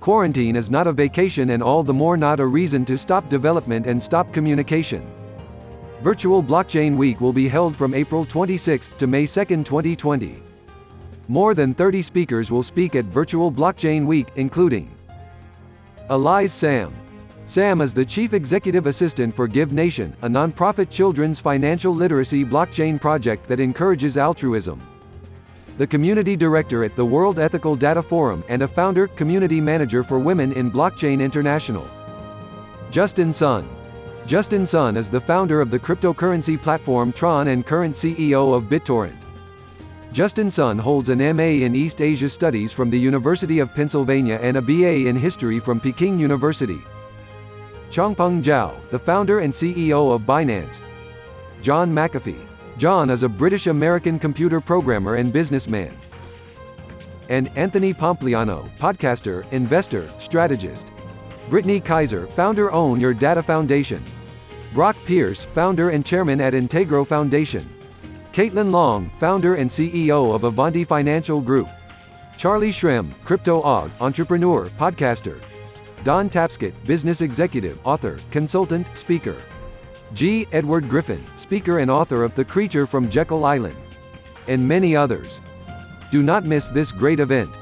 Quarantine is not a vacation and all the more not a reason to stop development and stop communication. Virtual Blockchain Week will be held from April 26 to May 2, 2020. More than 30 speakers will speak at Virtual Blockchain Week, including Elias Sam. Sam is the Chief Executive Assistant for Give Nation, a nonprofit children's financial literacy blockchain project that encourages altruism the Community Director at the World Ethical Data Forum, and a Founder, Community Manager for Women in Blockchain International. Justin Sun. Justin Sun is the founder of the cryptocurrency platform Tron and current CEO of BitTorrent. Justin Sun holds an MA in East Asia Studies from the University of Pennsylvania and a BA in History from Peking University. Changpeng Zhao, the founder and CEO of Binance. John McAfee. John is a British-American computer programmer and businessman. And Anthony Pompliano, podcaster, investor, strategist. Brittany Kaiser, founder Own Your Data Foundation. Brock Pierce, founder and chairman at Integro Foundation. Caitlin Long, founder and CEO of Avanti Financial Group. Charlie Shrem, crypto og, entrepreneur, podcaster. Don Tapscott, business executive, author, consultant, speaker. G. Edward Griffin, speaker and author of The Creature from Jekyll Island. And many others. Do not miss this great event.